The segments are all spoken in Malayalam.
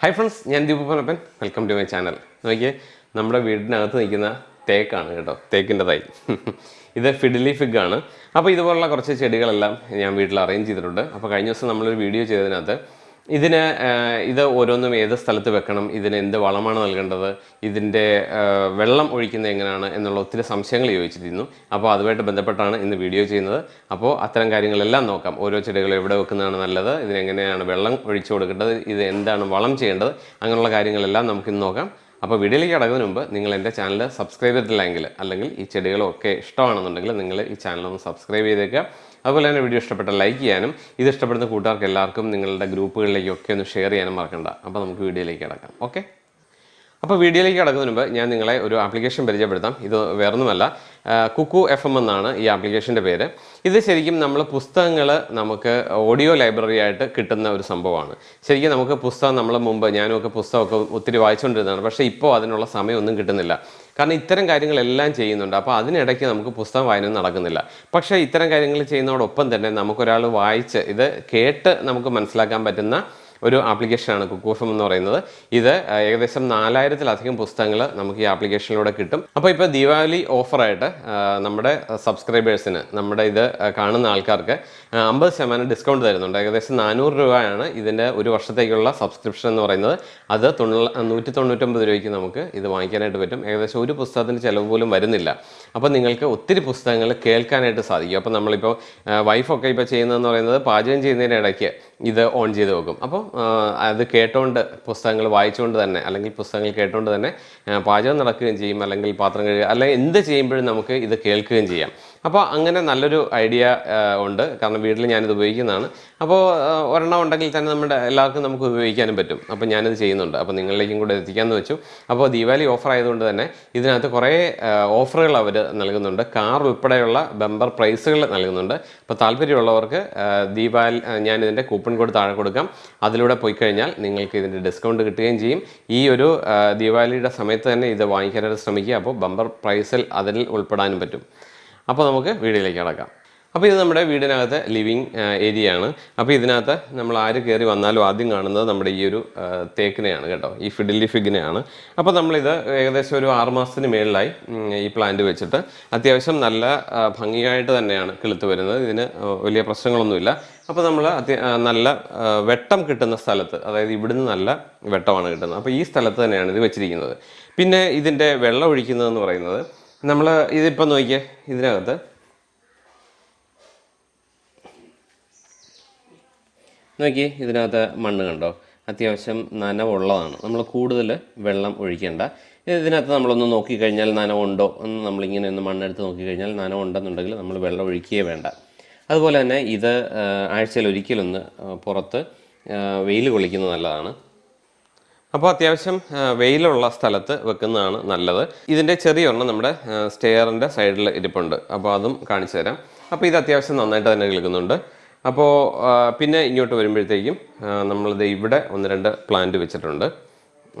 ഹായ് ഫ്രണ്ട്സ് ഞാൻ ദീപപ്പനപ്പൻ വെൽക്കം ടു മൈ ചാനൽ നോക്കിയേ നമ്മുടെ വീടിനകത്ത് നിൽക്കുന്ന തേക്കാണ് കേട്ടോ തേക്കിന്റെ തൈ. ഇത് ഫിഡിലി ഫിഗ് ആണ്. അപ്പോൾ ഇതുപോലുള്ള കുറച്ച് ചെടികളെല്ലാം ഞാൻ വീട്ടിൽ അറേഞ്ച് ചെയ്തിട്ടുണ്ട്. അപ്പോൾ കഴിഞ്ഞ ദിവസം നമ്മളൊരു വീഡിയോ ചെയ്തതിനകത്ത് ഇതിന് ഇത് ഓരോന്നും ഏത് സ്ഥലത്ത് വെക്കണം ഇതിന് എന്ത് വളമാണ് നൽകേണ്ടത് ഇതിന്റെ വെള്ളം ഒഴിക്കുന്നത് എങ്ങനെയാണ് എന്നുള്ള ഒത്തിരി സംശയങ്ങൾ ചോദിച്ചിരുന്നു. അപ്പോൾ അതുമായിട്ട് ബന്ധപ്പെട്ടാണ് ഇന്ന് വീഡിയോ ചെയ്യുന്നത്. അപ്പോൾ അത്തരം കാര്യങ്ങളെല്ലാം നോക്കാം. ഓരോ ചെടികൾ എവിടെ വെക്കുന്നതാണ് നല്ലത് ഇതിനെങ്ങനെയാണ് വെള്ളം ഒഴിച്ചു കൊടുക്കേണ്ടത് ഇത് എന്താണ് വളം ചെയ്യേണ്ടത് അങ്ങനെയുള്ള കാര്യങ്ങളെല്ലാം നമുക്കിന്ന് നോക്കാം. അപ്പോൾ വീഡിയോയിലേക്ക് കടക്കുന്നതിന് മുമ്പ് നിങ്ങൾ എന്റെ ചാനൽ സബ്സ്ക്രൈബ് ചെയ്തിട്ടില്ലെങ്കിൽ അല്ലെങ്കിൽ ഈ ചെടികളൊക്കെ ഇഷ്ടമാണെന്നുണ്ടെങ്കിൽ നിങ്ങൾ ഈ ചാനൽ ഒന്ന് സബ്സ്ക്രൈബ് ചെയ്തേക്കുക. അതുപോലെ തന്നെ വീഡിയോ ഇഷ്ടപ്പെട്ട ലൈക്ക് ചെയ്യാനും ഇത് ഇഷ്ടപ്പെടുന്ന കൂട്ടുകാർക്ക് എല്ലാവർക്കും നിങ്ങളുടെ ഗ്രൂപ്പുകളിലേക്കൊക്കെ ഒന്ന് ഷെയർ ചെയ്യാനും മറക്കണ്ട. അപ്പോൾ നമുക്ക് വീഡിയോയിലേക്ക് കിടക്കാം. ഓക്കെ? അപ്പോൾ വീഡിയോയിലേക്ക് കടക്കുന്നതിന് മുമ്പ് ഞാൻ നിങ്ങളെ ഒരു ആപ്ലിക്കേഷൻ പരിചയപ്പെടുത്താം. ഇത് വേറൊന്നുമല്ല. കുക്കു എഫ് എം എന്നാണ് ഈ ആപ്ലിക്കേഷന്റെ പേര്. ഇത് ശരിക്കും നമ്മൾ പുസ്തകങ്ങൾ നമുക്ക് ഓഡിയോ ലൈബ്രറി ആയിട്ട് കിട്ടുന്ന ഒരു സംഭവമാണ്. ശരിക്കും നമുക്ക് പുസ്തകം നമ്മൾ മുമ്പ് ഞാനുമൊക്കെ പുസ്തകമൊക്കെ ഒത്തിരി വായിച്ചുകൊണ്ടിരുന്നതാണ് പക്ഷേ ഇപ്പോൾ അതിനുള്ള സമയമൊന്നും കിട്ടുന്നില്ല. കാരണം ഇത്തരം കാര്യങ്ങളെല്ലാം ചെയ്യുന്നുണ്ട്. അപ്പോൾ അതിനിടയ്ക്ക് നമുക്ക് പുസ്തകം വായന നടക്കുന്നില്ല. പക്ഷേ ഇത്തരം കാര്യങ്ങൾ ചെയ്യുന്നതോടൊപ്പം തന്നെ നമുക്കൊരാൾ വായിച്ച് ഇത് കേട്ട് നമുക്ക് മനസ്സിലാക്കാൻ പറ്റുന്ന ഒരു ആപ്ലിക്കേഷനാണ് കുക്കോഫം എന്ന് പറയുന്നത്. ഇത് ഏകദേശം നാലായിരത്തിലധികം പുസ്തകങ്ങൾ നമുക്ക് ഈ ആപ്ലിക്കേഷനിലൂടെ കിട്ടും. അപ്പോൾ ഇപ്പോൾ ദീപാവലി ഓഫറായിട്ട് നമ്മുടെ സബ്സ്ക്രൈബേഴ്സിന് നമ്മുടെ ഇത് കാണുന്ന ആൾക്കാർക്ക് അമ്പത് ശതമാനം ഡിസ്കൗണ്ട് തരുന്നുണ്ട്. ഏകദേശം നാനൂറ് രൂപയാണ് ഇതിന്റെ ഒരു വർഷത്തേക്കുള്ള സബ്സ്ക്രിപ്ഷൻ എന്ന് പറയുന്നത്. അത് തൊണ്ണൂ നൂറ്റി തൊണ്ണൂറ്റൊമ്പത് രൂപയ്ക്ക് നമുക്ക് ഇത് വാങ്ങിക്കാനായിട്ട് പറ്റും. ഏകദേശം ഒരു പുസ്തകത്തിന് ചിലവ് പോലും വരുന്നില്ല. അപ്പോൾ നിങ്ങൾക്ക് ഒത്തിരി പുസ്തകങ്ങൾ കേൾക്കാനായിട്ട് സാധിക്കും. അപ്പോൾ നമ്മളിപ്പോൾ വൈഫൊക്കെ ഇപ്പോൾ ചെയ്യുന്നതെന്ന് പറയുന്നത് പാചകം ചെയ്യുന്നതിന്റെ ഇടയ്ക്ക് ഇത് ഓൺ ചെയ്ത് വെക്കും. അപ്പോൾ അത് കേട്ടുകൊണ്ട് പുസ്തകങ്ങൾ വായിച്ചുകൊണ്ട് തന്നെ അല്ലെങ്കിൽ പുസ്തകങ്ങൾ കേട്ടുകൊണ്ട് തന്നെ പാചകം നടക്കുകയും ചെയ്യും അല്ലെങ്കിൽ പാത്രം കഴുകുക അല്ലെങ്കിൽ എന്ത് ചെയ്യുമ്പോഴും നമുക്ക് ഇത് കേൾക്കുകയും ചെയ്യാം. അപ്പോൾ അങ്ങനെ നല്ലൊരു ഐഡിയ ഉണ്ട്. കാരണം വീട്ടിൽ ഞാനിത് ഉപയോഗിക്കുന്നതാണ്. അപ്പോൾ ഒരെണ്ണം ഉണ്ടെങ്കിൽ തന്നെ നമ്മുടെ എല്ലാവർക്കും നമുക്ക് ഉപയോഗിക്കാനും പറ്റും. അപ്പോൾ ഞാനിത് ചെയ്യുന്നുണ്ട്. അപ്പോൾ നിങ്ങളിലേക്കും കൂടെ എത്തിക്കാമെന്ന് വെച്ചു. അപ്പോൾ ദീപാവലി ഓഫർ ആയതുകൊണ്ട് തന്നെ ഇതിനകത്ത് കുറേ ഓഫറുകൾ അവർ നൽകുന്നുണ്ട്. കാർ ഉൾപ്പെടെയുള്ള ബമ്പർ പ്രൈസുകൾ നൽകുന്നുണ്ട്. അപ്പോൾ താല്പര്യമുള്ളവർക്ക് ദീപാവലി ഞാനിതിന്റെ കൂപ്പൺ കോഡ് താഴെ കൊടുക്കാം. അതിലൂടെ പോയി കഴിഞ്ഞാൽ നിങ്ങൾക്ക് ഇതിന്റെ ഡിസ്കൗണ്ട് കിട്ടുകയും ചെയ്യും. ഈ ഒരു ദീപാവലിയുടെ സമയത്ത് തന്നെ ഇത് വാങ്ങിക്കാനായിട്ട് ശ്രമിക്കുക. അപ്പോൾ ബമ്പർ പ്രൈസിൽ അതിൽ ഉൾപ്പെടാനും പറ്റും. അപ്പോൾ നമുക്ക് വീടിലേക്ക് കടക്കാം. അപ്പോൾ ഇത് നമ്മുടെ വീടിനകത്ത് ലിവിങ് ഏരിയ ആണ് അപ്പോൾ ഇതിനകത്ത് നമ്മൾ ആര് കയറി വന്നാലും ആദ്യം കാണുന്നത് നമ്മുടെ ഈ ഒരു തേക്കിനെയാണ് കേട്ടോ. ഈ ഫിഡിലി ഫിഗിനെയാണ്. അപ്പോൾ നമ്മളിത് ഏകദേശം ഒരു ആറ് മാസത്തിന് മേളിലായി ഈ പ്ലാന്റ് വെച്ചിട്ട്. അത്യാവശ്യം നല്ല ഭംഗിയായിട്ട് തന്നെയാണ് കിളുത്ത് വരുന്നത്. ഇതിന് വലിയ പ്രശ്നങ്ങളൊന്നുമില്ല. അപ്പോൾ നമ്മൾ നല്ല വെട്ടം കിട്ടുന്ന സ്ഥലത്ത് അതായത് ഇവിടുന്ന് നല്ല വെട്ടമാണ് കിട്ടുന്നത്. അപ്പോൾ ഈ സ്ഥലത്ത് തന്നെയാണ് ഇത് വെച്ചിരിക്കുന്നത്. പിന്നെ ഇതിന്റെ വെള്ളം ഒഴിക്കുന്നതെന്ന് പറയുന്നത് നമ്മൾ ഇതിപ്പോൾ നോക്കിയേ ഇതിനകത്ത്. നോക്കി ഇതിനകത്ത് മണ്ണ് കണ്ടോ? അത്യാവശ്യം നനവുള്ളതാണ്. നമ്മൾ കൂടുതൽ വെള്ളം ഒഴിക്കേണ്ട. ഇതിനകത്ത് നമ്മളൊന്ന് നോക്കിക്കഴിഞ്ഞാൽ നനവുണ്ടോ എന്ന് നമ്മളിങ്ങനെ ഒന്ന് മണ്ണെടുത്ത് നോക്കിക്കഴിഞ്ഞാൽ നനവുണ്ടെന്നുണ്ടെങ്കിൽ നമ്മൾ വെള്ളം ഒഴിക്കുകയേ വേണ്ട. അതുപോലെ തന്നെ ഇത് ആഴ്ചയിൽ ഒരിക്കലൊന്ന് പുറത്ത് വെയിൽ കൊള്ളിക്കുന്നത് നല്ലതാണ്. അപ്പോൾ അത്യാവശ്യം വെയിലുള്ള സ്ഥലത്ത് വെക്കുന്നതാണ് നല്ലത്. ഇതിന്റെ ചെറിയൊരെണ്ണം നമ്മുടെ സ്റ്റെയറിന്റെ സൈഡിൽ ഇരിപ്പുണ്ട്. അപ്പോൾ അതും കാണിച്ചു തരാം. അപ്പോൾ ഇത് അത്യാവശ്യം നന്നായിട്ട് തന്നെ കേൾക്കുന്നുണ്ട് അപ്പോൾ പിന്നെ ഇങ്ങോട്ട് വരുമ്പോഴത്തേക്കും നമ്മളിത് ഇവിടെ ഒന്ന് രണ്ട് പ്ലാന്റ് വെച്ചിട്ടുണ്ട്.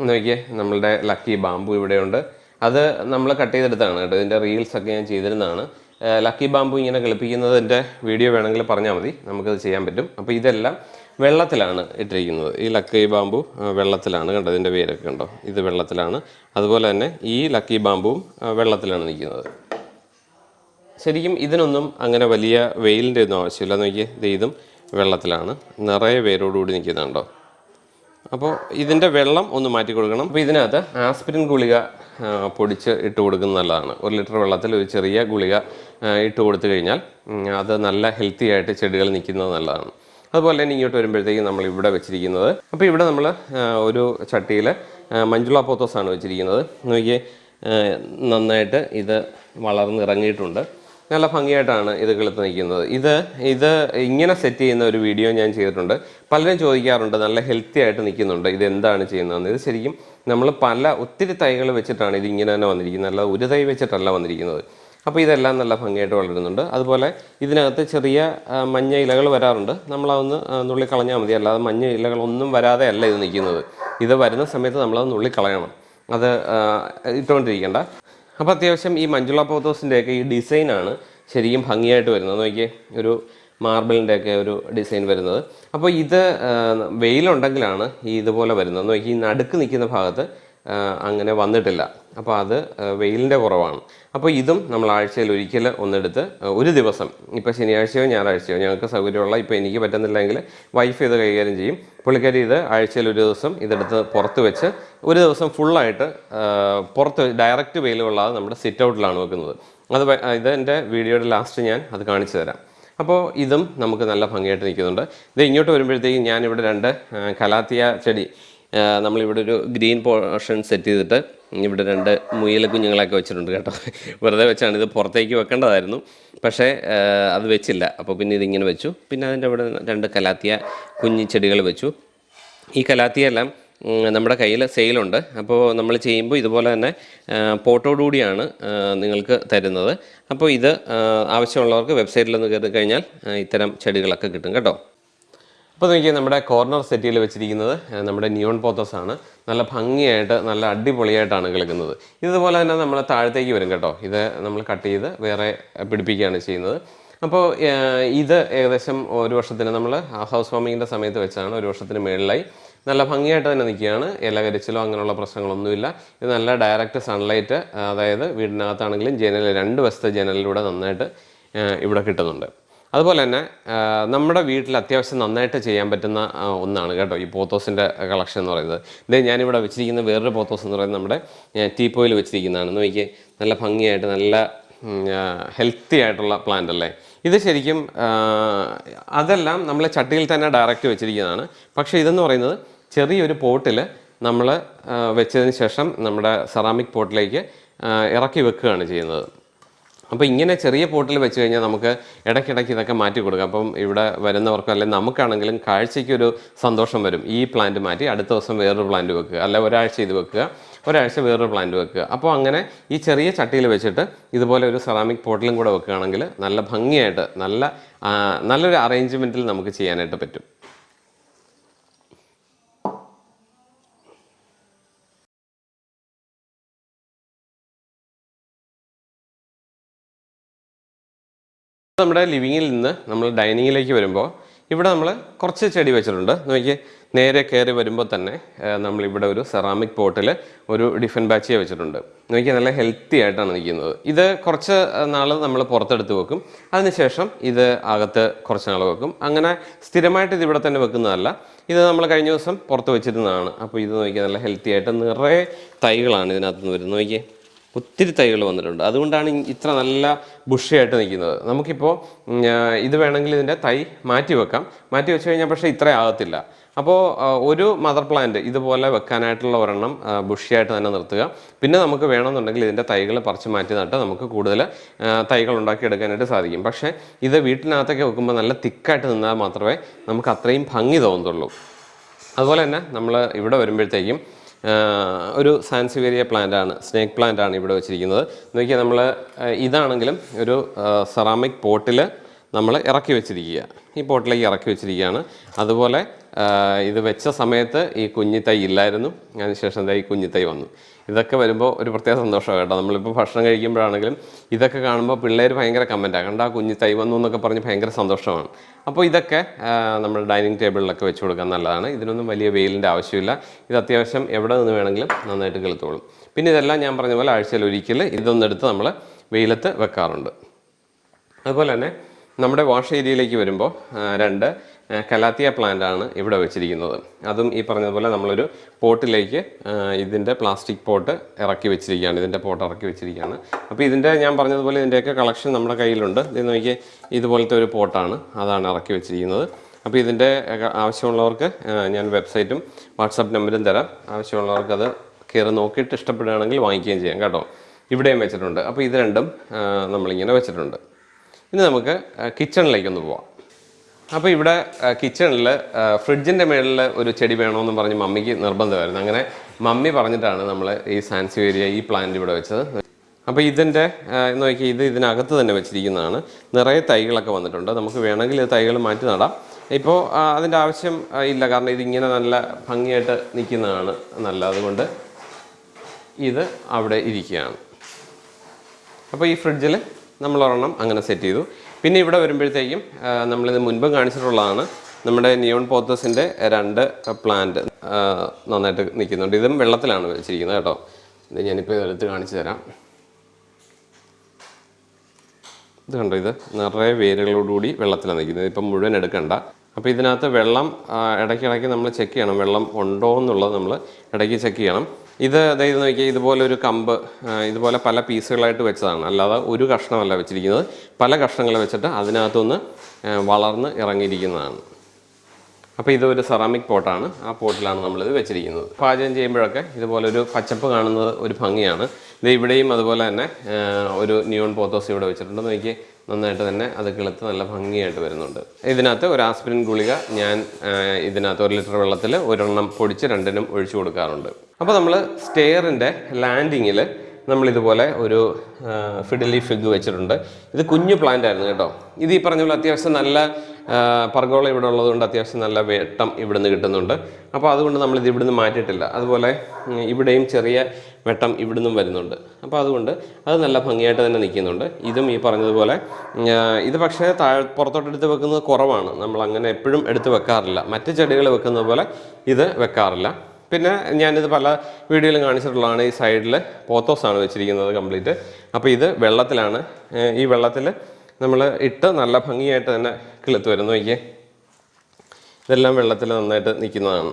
നോക്കിയേ നമ്മളുടെ ലക്കി ബാമ്പു ഇവിടെയുണ്ട്. അത് നമ്മൾ കട്ട് ചെയ്തെടുത്താണ് കേട്ടോ. ഇതിന്റെ റീൽസ് ഒക്കെ ഞാൻ ചെയ്തിരുന്നതാണ്. ലക്കി ബാമ്പു ഇങ്ങനെ കളിപ്പിക്കുന്നതിന്റെ വീഡിയോ വേണമെങ്കിൽ പറഞ്ഞാൽ മതി. നമുക്കത് ചെയ്യാൻ പറ്റും. അപ്പോൾ ഇതെല്ലാം വെള്ളത്തിലാണ് ഇട്ടിരിക്കുന്നത്. ഈ ലക്കി ബാമ്പു വെള്ളത്തിലാണ്. കണ്ടോ ഇതിന്റെ പേരൊക്കെ കണ്ടോ? ഇത് വെള്ളത്തിലാണ്. അതുപോലെ തന്നെ ഈ ലക്കി ബാമ്പുവും വെള്ളത്തിലാണ് നിൽക്കുന്നത്. ശരിക്കും ഇതിനൊന്നും അങ്ങനെ വലിയ വെയിലിന്റെ ഒന്നും ആവശ്യമില്ല. നോക്കിയേ ഇത് ഇതും വെള്ളത്തിലാണ്. നിറയെ വേരോടുകൂടി നിൽക്കുന്നുണ്ടോ അപ്പോൾ ഇതിന്റെ വെള്ളം ഒന്ന് മാറ്റി കൊടുക്കണം. അപ്പോൾ ഇതിനകത്ത് ആസ്പിരിൻ ഗുളിക പൊടിച്ച് ഇട്ട് കൊടുക്കുന്നത് നല്ലതാണ്. ഒരു ലിറ്റർ വെള്ളത്തിൽ ഒരു ചെറിയ ഗുളിക ഇട്ട് കൊടുത്തു കഴിഞ്ഞാൽ അത് നല്ല ഹെൽത്തി ആയിട്ട് ചെടികൾ നിൽക്കുന്നത് നല്ലതാണ്. അതുപോലെ തന്നെ ഇങ്ങോട്ട് വരുമ്പോഴത്തേക്കും നമ്മൾ ഇവിടെ വെച്ചിരിക്കുന്നത് അപ്പോൾ ഇവിടെ നമ്മൾ ഒരു ചട്ടിയിൽ മഞ്ജുള പോത്തോസാണ് വെച്ചിരിക്കുന്നത്. നോക്കിയേ നന്നായിട്ട് ഇത് വളർന്നിറങ്ങിയിട്ടുണ്ട്. നല്ല ഭംഗിയായിട്ടാണ് ഇത് കിളുത്ത് നിൽക്കുന്നത്. ഇത് ഇത് ഇങ്ങനെ സെറ്റ് ചെയ്യുന്ന ഒരു വീഡിയോ ഞാൻ ചെയ്തിട്ടുണ്ട്. പലരും ചോദിക്കാറുണ്ട് നല്ല ഹെൽത്തി ആയിട്ട് നിൽക്കുന്നുണ്ട്? ഇത് എന്താണ് ചെയ്യുന്നതെന്ന്? ഇത് ശരിക്കും നമ്മൾ പല ഒത്തിരി തൈകൾ വെച്ചിട്ടാണ് ഇത് ഇങ്ങനെ തന്നെ വന്നിരിക്കുന്നത്. അല്ലാതെ ഒരു തൈ വെച്ചിട്ടല്ല വന്നിരിക്കുന്നത്. അപ്പോൾ ഇതെല്ലാം നല്ല ഭംഗിയായിട്ട് വളരുന്നുണ്ട്. അതുപോലെ ഇതിനകത്ത് ചെറിയ മഞ്ഞ ഇലകൾ വരാറുണ്ട്. നമ്മളതൊന്ന് നുള്ളിക്കളഞ്ഞാൽ നുള്ളി കളഞ്ഞാൽ മതി. അല്ലാതെ മഞ്ഞ ഇലകളൊന്നും വരാതെ അല്ല ഇത് നിൽക്കുന്നത്. ഇത് വരുന്ന സമയത്ത് നമ്മളത് നുള്ളി കളയണം അത് ഇട്ടുകൊണ്ടിരിക്കേണ്ട. അപ്പോൾ അത്യാവശ്യം ഈ മഞ്ജുള പോത്തോസിന്റെയൊക്കെ ഈ ഡിസൈനാണ് ശരിക്കും ഭംഗിയായിട്ട് വരുന്നത്. നോക്കിയേ ഒരു മാർബിളിന്റെ ഒക്കെ ഒരു ഡിസൈൻ വരുന്നത്. അപ്പോൾ ഇത് വെയിലുണ്ടെങ്കിലാണ് ഈ ഇതുപോലെ വരുന്നത്. നോക്കി ഈ നടുക്ക് നിൽക്കുന്ന ഭാഗത്ത് അങ്ങനെ വന്നിട്ടില്ല. അപ്പോൾ അത് വെയിലിന്റെ കുറവാണ്. അപ്പോൾ ഇതും നമ്മൾ ആഴ്ചയിൽ ഒരിക്കൽ ഒന്നെടുത്ത് ഒരു ദിവസം ഇപ്പോൾ ശനിയാഴ്ചയോ ഞായറാഴ്ചയോ ഞങ്ങൾക്ക് സൗകര്യമുള്ള ഇപ്പോൾ എനിക്ക് പറ്റുന്നില്ലെങ്കിൽ വൈഫ് ഇത് കൈകാര്യം ചെയ്യും. പുള്ളിക്കാരി ഇത് ആഴ്ചയിൽ ഒരു ദിവസം ഇതെടുത്ത് പുറത്ത് വെച്ച് ഒരു ദിവസം ഫുള്ളായിട്ട് പുറത്ത് ഡയറക്റ്റ് വെയിൽ കൊള്ളാതെ നമ്മുടെ സിറ്റ് ഔട്ടിലാണ് വെക്കുന്നത്. അത് ഇത് എന്റെ വീഡിയോയുടെ ലാസ്റ്റ് ഞാൻ അത് കാണിച്ചു തരാം. അപ്പോൾ ഇതും നമുക്ക് നല്ല ഭംഗിയായിട്ട് നിൽക്കുന്നുണ്ട്. ഇത് ഇങ്ങോട്ട് വരുമ്പോഴത്തേക്കും ഞാനിവിടെ രണ്ട് കലാത്തിയ ചെടി നമ്മളിവിടെ ഒരു ഗ്രീൻ പോർഷൻ സെറ്റ് ചെയ്തിട്ട് ഇവിടെ രണ്ട് മുയല കുഞ്ഞുങ്ങളൊക്കെ വെച്ചിട്ടുണ്ട് കേട്ടോ. വെറുതെ വെച്ചാണ് ഇത് പുറത്തേക്ക് വെക്കേണ്ടതായിരുന്നു. പക്ഷേ അത് വെച്ചില്ല. അപ്പോൾ പിന്നെ ഇതിങ്ങനെ വെച്ചു. പിന്നെ അതിന്റെ അവിടെ രണ്ട് കലാത്തിയ കുഞ്ഞി ചെടികൾ വെച്ചു. ഈ കലാത്തിയെല്ലാം നമ്മുടെ കയ്യിൽ സെയിലുണ്ട്. അപ്പോൾ നമ്മൾ ചെയ്യുമ്പോൾ ഇതുപോലെ തന്നെ പോട്ടോടുകൂടിയാണ് നിങ്ങൾക്ക് തരുന്നത്. അപ്പോൾ ഇത് ആവശ്യമുള്ളവർക്ക് വെബ്സൈറ്റിലൊന്ന് കയറി കഴിഞ്ഞാൽ ഇത്തരം ചെടികളൊക്കെ കിട്ടും കേട്ടോ. അപ്പോൾ നോക്കിയാൽ നമ്മുടെ കോർണർ സെറ്റിയിൽ വെച്ചിരിക്കുന്നത് നമ്മുടെ നിയോൺ പോത്തോസ് ആണ്. നല്ല ഭംഗിയായിട്ട് നല്ല അടിപൊളിയായിട്ടാണ് കിളിക്കുന്നത് ഇതുപോലെ തന്നെ നമ്മൾ താഴത്തേക്ക് വരും കേട്ടോ. ഇത് നമ്മൾ കട്ട് ചെയ്ത് വേറെ പിടിപ്പിക്കുകയാണ് ചെയ്യുന്നത്. അപ്പോൾ ഇത് ഏകദേശം ഒരു വർഷത്തിന് നമ്മൾ ഹൗസ് വാമിങ്ങിന്റെ സമയത്ത് വെച്ചാണ് ഒരു വർഷത്തിന് മേളിലായി. നല്ല ഭംഗിയായിട്ട് തന്നെ നിൽക്കുകയാണ്. ഇല കരിച്ചിലോ അങ്ങനെയുള്ള പ്രശ്നങ്ങളൊന്നുമില്ല. ഇത് നല്ല ഡയറക്റ്റ് സൺലൈറ്റ് അതായത് വീടിനകത്താണെങ്കിലും ജനൽ രണ്ട് വശത്തെ ജനലിലൂടെ നന്നായിട്ട് ഇവിടെ കിട്ടുന്നുണ്ട്. അതുപോലെ തന്നെ നമ്മുടെ വീട്ടിൽ അത്യാവശ്യം നന്നായിട്ട് ചെയ്യാൻ പറ്റുന്ന ഒന്നാണ് കേട്ടോ ഈ പോത്തോസിന്റെ കളക്ഷൻ എന്ന് പറയുന്നത്. ഇത് ഞാനിവിടെ വെച്ചിരിക്കുന്ന വേറൊരു പോത്തോസ് എന്ന് പറയുന്നത് നമ്മുടെ ടീപ്പോയിൽ വെച്ചിരിക്കുന്നതാണ്. നോക്കി നല്ല ഭംഗിയായിട്ട് നല്ല ഹെൽത്തി ആയിട്ടുള്ള പ്ലാന്റ് അല്ലേ? ഇത് ശരിക്കും അതെല്ലാം നമ്മൾ ചട്ടിയിൽ തന്നെ ഡയറക്റ്റ് വെച്ചിരിക്കുന്നതാണ്. പക്ഷേ ഇതെന്ന് പറയുന്നത് ചെറിയൊരു പോട്ടിൽ നമ്മൾ വെച്ചതിന് ശേഷം നമ്മുടെ സെറാമിക് പോട്ടിലേക്ക് ഇറക്കി വെക്കുകയാണ് ചെയ്യുന്നത്. അപ്പോൾ ഇങ്ങനെ ചെറിയ പോട്ടിൽ വെച്ച് കഴിഞ്ഞാൽ നമുക്ക് ഇടയ്ക്കിടയ്ക്ക് ഇതൊക്കെ മാറ്റി കൊടുക്കാം. അപ്പം ഇവിടെ വരുന്നവർക്കും അല്ലെങ്കിൽ നമുക്കാണെങ്കിലും കാഴ്ചയ്ക്കൊരു സന്തോഷം വരും. ഈ പ്ലാന്റ് മാറ്റി അടുത്ത ദിവസം വേറൊരു പ്ലാന്റ് വെക്കുക. അല്ല ഒരാഴ്ച ഇത് വെക്കുക. ഒരാഴ്ച വേറൊരു പ്ലാന്റ് വെക്കുക. അപ്പോൾ അങ്ങനെ ഈ ചെറിയ ചട്ടിയിൽ വെച്ചിട്ട് ഇതുപോലെ ഒരു സെറാമിക് പോട്ടിലും കൂടെ വെക്കുകയാണെങ്കിൽ നല്ല ഭംഗിയായിട്ട് നല്ല നല്ലൊരു അറേഞ്ച്മെന്റിൽ നമുക്ക് ചെയ്യാനായിട്ട് പറ്റും. നമ്മുടെ ലിവിങ്ങിൽ നിന്ന് നമ്മൾ ഡൈനിങ്ങിലേക്ക് വരുമ്പോൾ ഇവിടെ നമ്മൾ കുറച്ച് ചെടി വെച്ചിട്ടുണ്ട്. നോക്കി നേരെ കയറി വരുമ്പോൾ തന്നെ നമ്മളിവിടെ ഒരു സെറാമിക് പോട്ടിൽ ഒരു ഡിഫൻ ബാച്ചിയെ വെച്ചിട്ടുണ്ട്. നോക്കി നല്ല ഹെൽത്തി ആയിട്ടാണ് നിൽക്കുന്നത്. ഇത് കുറച്ച് നാൾ നമ്മൾ പുറത്തെടുത്ത് വെക്കും. അതിനുശേഷം ഇത് അകത്ത് കുറച്ച് നാൾ വെക്കും. അങ്ങനെ സ്ഥിരമായിട്ട് ഇത് ഇവിടെ തന്നെ വെക്കുന്നതല്ല. ഇത് നമ്മൾ കഴിഞ്ഞ ദിവസം പുറത്ത് വെച്ചിരുന്നതാണ്. അപ്പോൾ ഇത് നോക്കിയാൽ നല്ല ഹെൽത്തി ആയിട്ട് നിറയെ തൈകളാണ് ഇതിനകത്ത് നിന്ന് വരുന്നത്. നോക്കിയേ ഒത്തിരി തൈകൾ വന്നിട്ടുണ്ട്. അതുകൊണ്ടാണ് ഇത്ര നല്ല ബുഷിയായിട്ട് നിൽക്കുന്നത്. നമുക്കിപ്പോൾ ഇത് വേണമെങ്കിൽ ഇതിന്റെ തൈ മാറ്റി വെക്കാം. മാറ്റി വെച്ച് കഴിഞ്ഞാൽ പക്ഷേ ഇത്ര ആകത്തില്ല. അപ്പോൾ ഒരു മദർ പ്ലാന്റ് ഇതുപോലെ വെക്കാനായിട്ടുള്ള ഒരെണ്ണം ബുഷിയായിട്ട് തന്നെ നിർത്തുക. പിന്നെ നമുക്ക് വേണമെന്നുണ്ടെങ്കിൽ ഇതിന്റെ തൈകൾ പറിച്ച് മാറ്റി നട്ട് നമുക്ക് കൂടുതൽ തൈകൾ ഉണ്ടാക്കിയെടുക്കാനായിട്ട് സാധിക്കും. പക്ഷേ ഇത് വീട്ടിനകത്തൊക്കെ വെക്കുമ്പോൾ നല്ല തിക്കായിട്ട് നിന്നാൽ മാത്രമേ നമുക്ക് അത്രയും ഭംഗി തോന്നത്തുള്ളൂ. അതുപോലെ തന്നെ നമ്മൾ ഇവിടെ വരുമ്പോഴത്തേക്കും ഒരു സാൻസിവേരിയ പ്ലാന്റ് ആണ് സ്നേക്ക് പ്ലാന്റ് ആണ് ഇവിടെ വെച്ചിരിക്കുന്നത്. നോക്കിയാൽ നമ്മൾ ഇതാണെങ്കിലും ഒരു സെറാമിക് പോട്ടിൽ നമ്മൾ ഇറക്കി വെച്ചിരിക്കുക. ഈ പോട്ടിലേക്ക് ഇറക്കി വെച്ചിരിക്കുകയാണ്. അതുപോലെ ഇത് വെച്ച സമയത്ത് ഈ കുഞ്ഞിത്തൈ ഇല്ലായിരുന്നു. അതിനുശേഷം എന്താ ഈ കുഞ്ഞിത്തൈ വന്നു. ഇതൊക്കെ വരുമ്പോൾ ഒരു പ്രത്യേക സന്തോഷമാണ് കേട്ടോ. നമ്മളിപ്പോൾ ഭക്ഷണം കഴിക്കുമ്പോഴാണെങ്കിലും ഇതൊക്കെ കാണുമ്പോൾ പിള്ളേർ ഭയങ്കര കമന്റാണ് കണ്ട ആ കുഞ്ഞി തൈ വന്നു എന്നൊക്കെ പറഞ്ഞ് ഭയങ്കര സന്തോഷമാണ്. അപ്പോൾ ഇതൊക്കെ നമ്മൾ ഡൈനിങ് ടേബിളിലൊക്കെ വെച്ച് കൊടുക്കാൻ നല്ലതാണ്. ഇതിനൊന്നും വലിയ വെയിലിന്റെ ആവശ്യമില്ല. ഇത് അത്യാവശ്യം എവിടെ നിന്ന് വേണമെങ്കിലും നന്നായിട്ട് കിളുത്തോളും. പിന്നെ ഇതെല്ലാം ഞാൻ പറഞ്ഞ പോലെ ആഴ്ചയിൽ ഒരിക്കൽ ഇതൊന്നെടുത്ത് നമ്മൾ വെയിലത്ത് വെക്കാറുണ്ട്. അതുപോലെ തന്നെ നമ്മുടെ വാഷ് ഏരിയയിലേക്ക് വരുമ്പോൾ രണ്ട് കലാത്തിയ പ്ലാന്റ് ആണ് ഇവിടെ വെച്ചിരിക്കുന്നത്. അതും ഈ പറഞ്ഞതുപോലെ നമ്മളൊരു പോട്ടിലേക്ക് ഇതിന്റെ പ്ലാസ്റ്റിക് പോട്ട് ഇറക്കി വെച്ചിരിക്കുകയാണ്. ഇതിന്റെ പോട്ട് ഇറക്കി വെച്ചിരിക്കുകയാണ്. അപ്പോൾ ഇതിന്റെ ഞാൻ പറഞ്ഞതുപോലെ ഇതിന്റെയൊക്കെ കളക്ഷൻ നമ്മുടെ കയ്യിലുണ്ട്. ഇത് നോക്കി ഇതുപോലത്തെ ഒരു പോട്ടാണ് അതാണ് ഇറക്കി വെച്ചിരിക്കുന്നത്. അപ്പോൾ ഇതിന്റെ ആവശ്യമുള്ളവർക്ക് ഞാൻ വെബ്സൈറ്റും വാട്സാപ്പ് നമ്പരും തരാം. ആവശ്യമുള്ളവർക്ക് അത് കയറി നോക്കിയിട്ട് ഇഷ്ടപ്പെടുകയാണെങ്കിൽ വാങ്ങിക്കുകയും ചെയ്യാം കേട്ടോ. ഇവിടെയും വെച്ചിട്ടുണ്ട്. അപ്പോൾ ഇത് രണ്ടും നമ്മളിങ്ങനെ വെച്ചിട്ടുണ്ട്. ഇനി നമുക്ക് കിച്ചണിലേക്കൊന്ന് പോവാം. അപ്പോൾ ഇവിടെ കിച്ചണിൽ ഫ്രിഡ്ജിന്റെ മേളിൽ ഒരു ചെടി വേണമെന്ന് പറഞ്ഞ് മമ്മിക്ക് നിർബന്ധമായിരുന്നു. അങ്ങനെ മമ്മി പറഞ്ഞിട്ടാണ് നമ്മൾ ഈ സാൻസിവേരിയ ഈ പ്ലാന്റ് ഇവിടെ വെച്ചത്. അപ്പോൾ ഇതിന്റെ നോക്കി ഇത് ഇതിനകത്ത് തന്നെ വെച്ചിരിക്കുന്നതാണ്. നിറയെ തൈകളൊക്കെ വന്നിട്ടുണ്ട്. നമുക്ക് വേണമെങ്കിൽ തൈകൾ മാറ്റി നടാം. ഇപ്പോൾ അതിന്റെ ആവശ്യം ഇല്ല. കാരണം ഇതിങ്ങനെ നല്ല ഭംഗിയായിട്ട് നിൽക്കുന്നതാണ് നല്ല അതുകൊണ്ട് ഇത് അവിടെ ഇരിക്കുകയാണ്. അപ്പോൾ ഈ ഫ്രിഡ്ജിൽ നമ്മളൊരെണ്ണം അങ്ങനെ സെറ്റ് ചെയ്തു. പിന്നെ ഇവിടെ വരുമ്പോഴത്തേക്കും നമ്മളിത് മുൻപ് കാണിച്ചിട്ടുള്ളതാണ്. നമ്മുടെ നിയോൺ പോത്തസിന്റെ രണ്ട് പ്ലാന്റ് നന്നായിട്ട് നിൽക്കുന്നുണ്ട്. ഇതും വെള്ളത്തിലാണ് വെച്ചിരിക്കുന്നത് കേട്ടോ. ഇത് ഞാനിപ്പോൾ ഇതെടുത്ത് കാണിച്ചു തരാം. ഇത് കണ്ടോ ഇത് നിറയെ വേരുകളോടുകൂടി വെള്ളത്തിലാണ് നിൽക്കുന്നത്. ഇപ്പം മുഴുവൻ എടുക്കണ്ട. അപ്പോൾ ഇതിനകത്ത് വെള്ളം ഇടയ്ക്കിടയ്ക്ക് നമ്മൾ ചെക്ക് ചെയ്യണം. വെള്ളം ഉണ്ടോ എന്നുള്ളത് നമ്മൾ ഇടയ്ക്ക് ചെക്ക് ചെയ്യണം. ഇത് അതായത് നോക്കിയാൽ ഇതുപോലെ ഒരു കമ്പ് ഇതുപോലെ പല പീസുകളായിട്ട് വെച്ചതാണ്. അല്ലാതെ ഒരു കഷ്ണമല്ല വെച്ചിരിക്കുന്നത്. പല കഷ്ണങ്ങൾ വെച്ചിട്ട് അതിനകത്തുനിന്ന് വളർന്ന് ഇറങ്ങിയിരിക്കുന്നതാണ്. അപ്പോൾ ഇതൊരു സെറാമിക് പോട്ടാണ് ആ പോട്ടിലാണ് നമ്മളിത് വെച്ചിരിക്കുന്നത്. പാചകം ചെയ്യുമ്പോഴൊക്കെ ഇതുപോലെ ഒരു പച്ചപ്പ് കാണുന്നത് ഒരു ഭംഗിയാണ്. ഇത് ഇവിടെയും അതുപോലെ തന്നെ ഒരു ന്യൂൺ പോത്തോസ് ഇവിടെ വെച്ചിട്ടുണ്ട്. നോക്കി നന്നായിട്ട് തന്നെ അത് കിളുത്ത് നല്ല ഭംഗിയായിട്ട് വരുന്നുണ്ട്. ഇതിനകത്ത് ഒരു ആസ്പിരിൻ ഗുളിക ഞാൻ ഇതിനകത്ത് ഒരു ലിറ്റർ വെള്ളത്തിൽ ഒരെണ്ണം പൊടിച്ച് രണ്ടിനും ഒഴിച്ചു കൊടുക്കാറുണ്ട്. അപ്പോൾ നമ്മൾ സ്റ്റെയറിന്റെ ലാൻഡിങ്ങിൽ നമ്മൾ ഇതുപോലെ ഒരു ഫിഡലി ഫിഗ് വെച്ചിട്ടുണ്ട്. ഇത് കുഞ്ഞു പ്ലാന്റ് ആയിരുന്നു കേട്ടോ. ഇത് ഈ പറഞ്ഞ പോലെ അത്യാവശ്യം നല്ല പർഗോള ഇവിടെ ഉള്ളതുകൊണ്ട് അത്യാവശ്യം നല്ല വെട്ടം ഇവിടുന്ന് കിട്ടുന്നുണ്ട്. അപ്പോൾ അതുകൊണ്ട് നമ്മൾ ഇത് ഇവിടുന്ന് മാറ്റിയിട്ടില്ല. അതുപോലെ ഇവിടെയും ചെറിയ വെട്ടം ഇവിടുന്നും വരുന്നുണ്ട്. അപ്പോൾ അതുകൊണ്ട് അത് നല്ല ഭംഗിയായിട്ട് തന്നെ നിൽക്കുന്നുണ്ട്. ഇതും ഈ പറഞ്ഞതുപോലെ ഇത് പക്ഷേ താഴെ പുറത്തോട്ട് എടുത്ത് വെക്കുന്നത് കുറവാണ്. നമ്മൾ അങ്ങനെ എപ്പോഴും എടുത്ത് വെക്കാറില്ല. മറ്റ് ചെടികൾ വെക്കുന്നത് പോലെ ഇത് വെക്കാറില്ല. പിന്നെ ഞാനിത് പല വീഡിയോയിലും കാണിച്ചിട്ടുള്ളതാണ് ഈ സൈഡിൽ പോത്തോസാണ് വെച്ചിരിക്കുന്നത് കംപ്ലീറ്റ്. അപ്പോൾ ഇത് വെള്ളത്തിലാണ്. ഈ വെള്ളത്തിൽ നമ്മൾ ഇട്ട് നല്ല ഭംഗിയായിട്ട് തന്നെ കിളുത്ത് വരുന്നു നോക്കിയേ. ഇതെല്ലാം വെള്ളത്തിൽ നന്നായിട്ട് നിൽക്കുന്നതാണ്.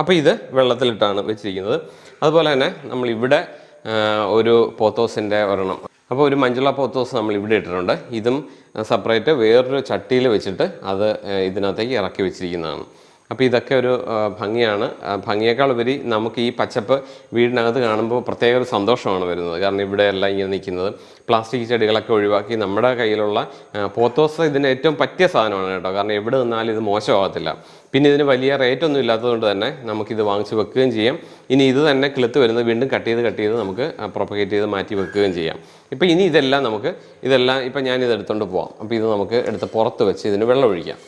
അപ്പോൾ ഇത് വെള്ളത്തിലിട്ടാണ് വെച്ചിരിക്കുന്നത്. അതുപോലെ തന്നെ നമ്മൾ ഇവിടെ ഒരു പോത്തോസിന്റെ ഒരെണ്ണം. അപ്പോൾ ഒരു മഞ്ചുള പോത്തോസ് നമ്മൾ ഇവിടെ ഇട്ടിട്ടുണ്ട്. ഇതും സെപ്പറേറ്റ് വേറൊരു ചട്ടിയിൽ വെച്ചിട്ട് അത് ഇതിനകത്തേക്ക് ഇറക്കി വെച്ചിരിക്കുന്നതാണ്. അപ്പോൾ ഇതൊക്കെ ഒരു ഭംഗിയാണ്. ഭംഗിയേക്കാൾ ഉപരി നമുക്ക് ഈ പച്ചപ്പ് വീടിനകത്ത് കാണുമ്പോൾ പ്രത്യേക ഒരു സന്തോഷമാണ് വരുന്നത്. കാരണം ഇവിടെ എല്ലാം ഇങ്ങനെ നിൽക്കുന്നത്. പ്ലാസ്റ്റിക് ചെടികളൊക്കെ ഒഴിവാക്കി നമ്മുടെ കയ്യിലുള്ള പോത്തോസ് ഇതിന് ഏറ്റവും പറ്റിയ സാധനമാണ് കേട്ടോ. കാരണം എവിടെ നിന്നാലും ഇത് മോശമാകത്തില്ല. പിന്നെ ഇതിന് വലിയ റേറ്റ് ഒന്നും ഇല്ലാത്തതുകൊണ്ട് തന്നെ നമുക്കിത് വാങ്ങിച്ച് വെക്കുകയും ചെയ്യാം. ഇനി ഇത് തന്നെ കിളുത്ത് വരുന്നത് വീണ്ടും കട്ട് ചെയ്ത് കട്ട് ചെയ്ത് നമുക്ക് പ്രൊപ്പഗേറ്റ് ചെയ്ത് മാറ്റി വെക്കുകയും ചെയ്യാം. ഇപ്പോൾ ഇനി ഇതെല്ലാം നമുക്ക് ഇതെല്ലാം ഇപ്പം ഞാൻ എടുത്തുകൊണ്ട് പോവാം. അപ്പോൾ ഇത് നമുക്ക് എടുത്ത് പുറത്ത് വെച്ച് ഇതിന് വെള്ളം ഒഴിക്കാം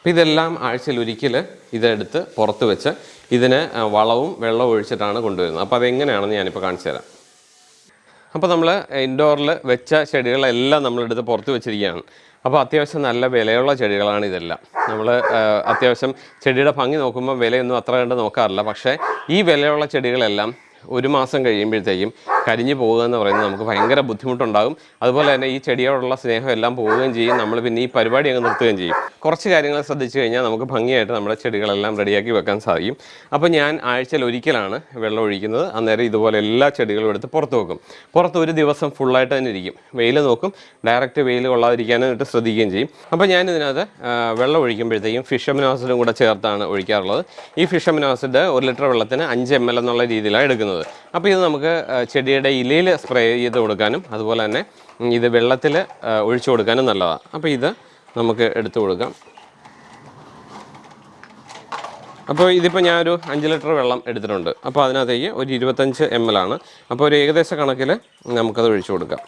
അപ്പോൾ ഇതെല്ലാം ആഴ്ചയിൽ ഒരിക്കൽ ഇതെടുത്ത് പുറത്ത് വെച്ച് ഇതിന് വളവും വെള്ളവും ഒഴിച്ചിട്ടാണ് കൊണ്ടുവരുന്നത്. അപ്പോൾ അതെങ്ങനെയാണെന്ന് ഞാനിപ്പോൾ കാണിച്ചു തരാം. അപ്പോൾ നമ്മൾ ഇൻഡോറിൽ വെച്ച ചെടികളെല്ലാം നമ്മളെടുത്ത് പുറത്ത് വെച്ചിരിക്കുകയാണ്. അപ്പോൾ അത്യാവശ്യം നല്ല വിലയുള്ള ചെടികളാണ് ഇതെല്ലാം. നമ്മൾ അത്യാവശ്യം ചെടിയുടെ ഭംഗി നോക്കുമ്പോൾ വിലയൊന്നും അത്ര കണ്ട് നോക്കാറില്ല. പക്ഷേ ഈ വിലയുള്ള ചെടികളെല്ലാം ഒരു മാസം കഴിയുമ്പോഴത്തേക്കും കരിഞ്ഞു പോകുക എന്ന് പറയുന്നത് നമുക്ക് ഭയങ്കര ബുദ്ധിമുട്ടുണ്ടാകും. അതുപോലെ തന്നെ ഈ ചെടിയോടുള്ള സ്നേഹം എല്ലാം പോവുകയും ചെയ്യും. നമ്മൾ പിന്നെ ഈ പരിപാടി അങ്ങ് നിർത്തുകയും ചെയ്യും. കുറച്ച് കാര്യങ്ങൾ ശ്രദ്ധിച്ചു കഴിഞ്ഞാൽ നമുക്ക് ഭംഗിയായിട്ട് നമ്മുടെ ചെടികളെല്ലാം റെഡിയാക്കി വെക്കാൻ സാധിക്കും. അപ്പോൾ ഞാൻ ആഴ്ചയിൽ ഒരിക്കലാണ് വെള്ളം ഒഴിക്കുന്നത്. അന്നേരം ഇതുപോലെ എല്ലാ ചെടികളും എടുത്ത് പുറത്ത് വെക്കും. പുറത്ത് ഒരു ദിവസം ഫുള്ളായിട്ട് തന്നെ ഇരിക്കും. വെയിൽ നോക്കും. ഡയറക്റ്റ് വെയിൽ കൊള്ളാതിരിക്കാനായിട്ട് ശ്രദ്ധിക്കുകയും ചെയ്യും. അപ്പോൾ ഞാൻ ഇതിനകത്ത് വെള്ളം ഒഴിക്കുമ്പോഴത്തേക്കും ഫിഷമിനോസിഡും കൂടെ ചേർത്താണ് ഒഴിക്കാറുള്ളത്. ഈ ഫിഷമിനോസിഡ് ഒരു ലിറ്റർ വെള്ളത്തിന് അഞ്ച് എം എൽ എന്നുള്ള രീതിയിലാണ് എടുക്കുന്നത്. അപ്പോൾ ഇത് നമുക്ക് ചെടിയുടെ ഇലയിൽ സ്പ്രേ ചെയ്ത് കൊടുക്കാനും അതുപോലെ തന്നെ ഇത് വെള്ളത്തിൽ ഒഴിച്ചു കൊടുക്കാനും നല്ലതാണ് അപ്പോൾ ഇത് നമുക്ക് എടുത്തു കൊടുക്കാം. അപ്പോൾ ഇതിപ്പോൾ ഞാനൊരു അഞ്ച് ലിറ്റർ വെള്ളം എടുത്തിട്ടുണ്ട്. അപ്പോൾ അതിനകത്തേക്ക് ഒരു ഇരുപത്തഞ്ച് എം എൽ ആണ്. അപ്പോൾ ഒരു ഏകദേശ കണക്കിൽ നമുക്കത് ഒഴിച്ചു കൊടുക്കാം.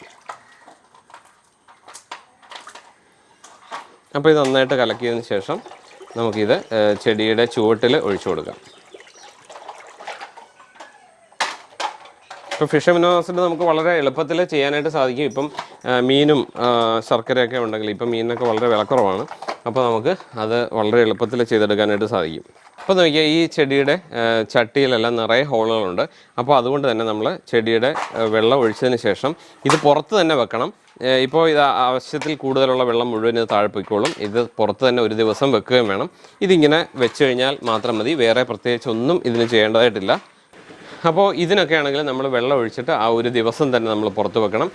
അപ്പോൾ ഇത് നന്നായിട്ട് കലക്കിയതിന് ശേഷം നമുക്കിത് ചെടിയുടെ ചുവട്ടിൽ ഒഴിച്ചു കൊടുക്കാം. ഇപ്പോൾ ഫിഷ് മിനോസിൽ നമുക്ക് വളരെ എളുപ്പത്തിൽ ചെയ്യാനായിട്ട് സാധിക്കും. ഇപ്പം മീനും ശർക്കരയൊക്കെ ഉണ്ടെങ്കിൽ ഇപ്പം മീനിനൊക്കെ വളരെ വിലക്കുറവാണ്. അപ്പോൾ നമുക്ക് അത് വളരെ എളുപ്പത്തിൽ ചെയ്തെടുക്കാനായിട്ട് സാധിക്കും. അപ്പോൾ നോക്കിയാൽ ഈ ചെടിയുടെ ചട്ടിയിലെല്ലാം നിറയെ ഹോളുകളുണ്ട്. അപ്പോൾ അതുകൊണ്ട് തന്നെ നമ്മൾ ചെടിയുടെ വെള്ളം ഒഴിച്ചതിന് ശേഷം ഇത് പുറത്ത് തന്നെ വെക്കണം. ഇപ്പോൾ ഇത് ആവശ്യത്തിൽ കൂടുതലുള്ള വെള്ളം മുഴുവൻ ഇത് താഴ്പ്പിക്കോളും ഇത് പുറത്ത് തന്നെ ഒരു ദിവസം വെക്കുകയും വേണം. ഇതിങ്ങനെ വെച്ച് കഴിഞ്ഞാൽ മാത്രം മതി. വേറെ പ്രത്യേകിച്ച് ഒന്നും ഇതിന് ചെയ്യേണ്ടതായിട്ടില്ല. അപ്പോൾ ഇതിനൊക്കെ ആണെങ്കിൽ നമ്മൾ വെള്ളം ഒഴിച്ചിട്ട് ആ ഒരു ദിവസം തന്നെ നമ്മൾ പുറത്ത് വെക്കണം.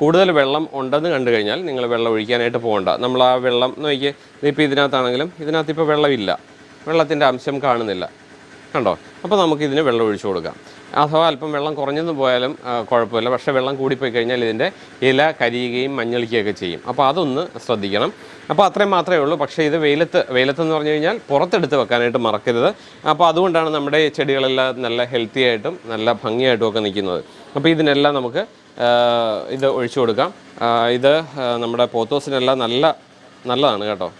കൂടുതൽ വെള്ളം ഉണ്ടെന്ന് കണ്ടു കഴിഞ്ഞാൽ നിങ്ങൾ വെള്ളം ഒഴിക്കാനായിട്ട് പോകണ്ട. നമ്മൾ ആ വെള്ളം നോക്കി ഇപ്പോൾ ഇതിനകത്താണെങ്കിലും ഇതിനകത്ത് ഇപ്പോൾ വെള്ളമില്ല. വെള്ളത്തിന്റെ അംശം കാണുന്നില്ല. കണ്ടോ? അപ്പോൾ നമുക്ക് ഇതിന് വെള്ളം ഒഴിച്ചു കൊടുക്കാം. അഥവാ അല്പം വെള്ളം കുറഞ്ഞെന്ന് പോയാലും കുഴപ്പമില്ല. പക്ഷേ വെള്ളം കൂടിപ്പോയി കഴിഞ്ഞാൽ ഇതിന്റെ ഇല കരിയുകയും മഞ്ഞളിക്കുകയൊക്കെ ചെയ്യും. അപ്പോൾ അതൊന്ന് ശ്രദ്ധിക്കണം. അപ്പോൾ അത്രയും മാത്രമേ ഉള്ളൂ. പക്ഷേ ഇത് വെയിലത്ത് വെയിലത്തെന്ന് പറഞ്ഞു കഴിഞ്ഞാൽ പുറത്തെടുത്ത് വെക്കാനായിട്ട് മറക്കരുത്. അപ്പോൾ അതുകൊണ്ടാണ് നമ്മുടെ ചെടികളെല്ലാം നല്ല ഹെൽത്തി ആയിട്ടും നല്ല ഭംഗിയായിട്ടും ഒക്കെ നിൽക്കുന്നത്. അപ്പോൾ ഇതിനെല്ലാം നമുക്ക് ഇത് ഒഴിച്ചു കൊടുക്കാം. ഇത് നമ്മുടെ പോത്തോസിനെല്ലാം നല്ല നല്ലതാണ് കേട്ടോ.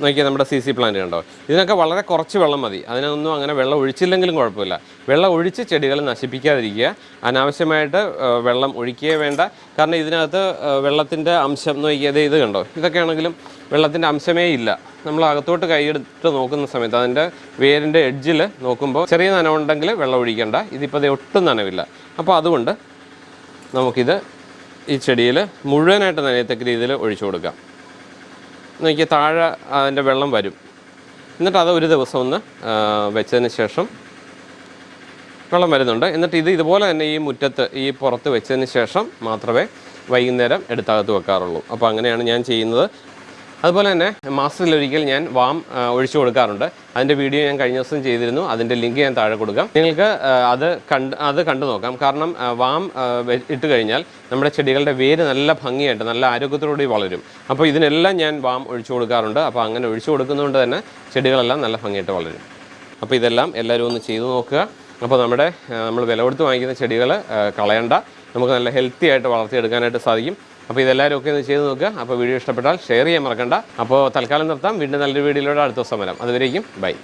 നോക്കിയാൽ നമ്മുടെ സി സി പ്ലാന്റ് കണ്ടോ? ഇതിനൊക്കെ വളരെ കുറച്ച് വെള്ളം മതി. അതിനൊന്നും അങ്ങനെ വെള്ളം ഒഴിച്ചില്ലെങ്കിലും കുഴപ്പമില്ല. വെള്ളം ഒഴിച്ച് ചെടികൾ നശിപ്പിക്കാതിരിക്കുക. അനാവശ്യമായിട്ട് വെള്ളം ഒഴിക്കുകയേ വേണ്ട. കാരണം ഇതിനകത്ത് വെള്ളത്തിന്റെ അംശം നോക്കിയത് ഇത് കണ്ടോ? ഇതൊക്കെയാണെങ്കിലും വെള്ളത്തിന്റെ അംശമേ ഇല്ല. നമ്മൾ അകത്തോട്ട് കൈയെടുത്ത് നോക്കുന്ന സമയത്ത് അതിന്റെ വേരിന്റെ എഡ്ജിൽ നോക്കുമ്പോൾ ചെറിയ നനവുണ്ടെങ്കിൽ വെള്ളം ഒഴിക്കേണ്ട. ഇതിപ്പോൾ ഒട്ടും നനവില്ല. അപ്പോൾ അതുകൊണ്ട് നമുക്കിത് ഈ ചെടിയിൽ മുഴുവനായിട്ട് നനയത്തക്ക രീതിയിൽ ഒഴിച്ചു കൊടുക്കാം. നോക്കിയാൽ താഴെ അതിന്റെ വെള്ളം വരും. എന്നിട്ട് അത് ഒരു ദിവസം ഒന്ന് വെച്ചതിന് ശേഷം വെള്ളം വരുന്നുണ്ട്. എന്നിട്ട് ഇത് ഇതുപോലെ തന്നെ ഈ മുറ്റത്ത് ഈ പുറത്ത് വെച്ചതിന് ശേഷം മാത്രമേ വൈകുന്നേരം എടുത്തകത്ത് വെക്കാറുള്ളൂ. അപ്പോൾ അങ്ങനെയാണ് ഞാൻ ചെയ്യുന്നത്. അതുപോലെ തന്നെ മാസത്തിലൊരിക്കൽ ഞാൻ വാം ഒഴിച്ചു കൊടുക്കാറുണ്ട്. അതിന്റെ വീഡിയോ ഞാൻ കഴിഞ്ഞ ദിവസം ചെയ്തിരുന്നു. അതിന്റെ ലിങ്ക് ഞാൻ താഴെ കൊടുക്കാം. നിങ്ങൾക്ക് അത് കണ്ട് അത് കണ്ടു നോക്കാം. കാരണം വാം ഇട്ട് കഴിഞ്ഞാൽ നമ്മുടെ ചെടികളുടെ വേര് നല്ല ഭംഗിയായിട്ട് നല്ല ആരോഗ്യത്തോടുകൂടി വളരും. അപ്പോൾ ഇതിനെല്ലാം ഞാൻ വാം ഒഴിച്ചു കൊടുക്കാറുണ്ട്. അപ്പോൾ അങ്ങനെ ഒഴിച്ചു കൊടുക്കുന്നതുകൊണ്ട് തന്നെ ചെടികളെല്ലാം നല്ല ഭംഗിയായിട്ട് വളരും. അപ്പോൾ ഇതെല്ലാം എല്ലാവരും ഒന്ന് ചെയ്തു നോക്കുക. അപ്പോൾ നമ്മുടെ നമ്മൾ വില കൊടുത്ത് വാങ്ങിക്കുന്ന ചെടികൾ കളയണ്ട. നമുക്ക് നല്ല ഹെൽത്തി ആയിട്ട് വളർത്തിയെടുക്കാനായിട്ട് സാധിക്കും. അപ്പോൾ ഇതെല്ലാവരും ഒക്കെ ഒന്ന് ചെയ്ത് നോക്കുക. അപ്പോൾ വീഡിയോ ഇഷ്ടപ്പെട്ടാൽ ഷെയർ ചെയ്യാൻ മറക്കണ്ട. അപ്പോൾ തൽക്കാലം നിർത്താം. വീണ്ടും നല്ലൊരു വീഡിയോയിലൂടെ അടുത്ത ദിവസം വരാം. അതുവരേക്കും ബൈ